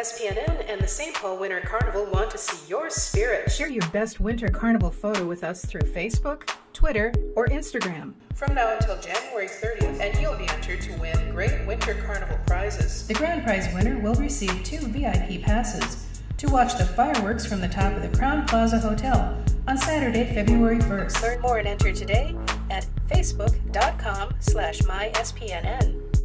SPNN and the St. Paul Winter Carnival want to see your spirit. Share your best winter carnival photo with us through Facebook, Twitter, or Instagram. From now until January 30th, and you'll be entered to win great winter carnival prizes. The grand prize winner will receive two VIP passes to watch the fireworks from the top of the Crowne Plaza Hotel on Saturday, February 1st. Learn more and enter today at facebook.com slash myspnn.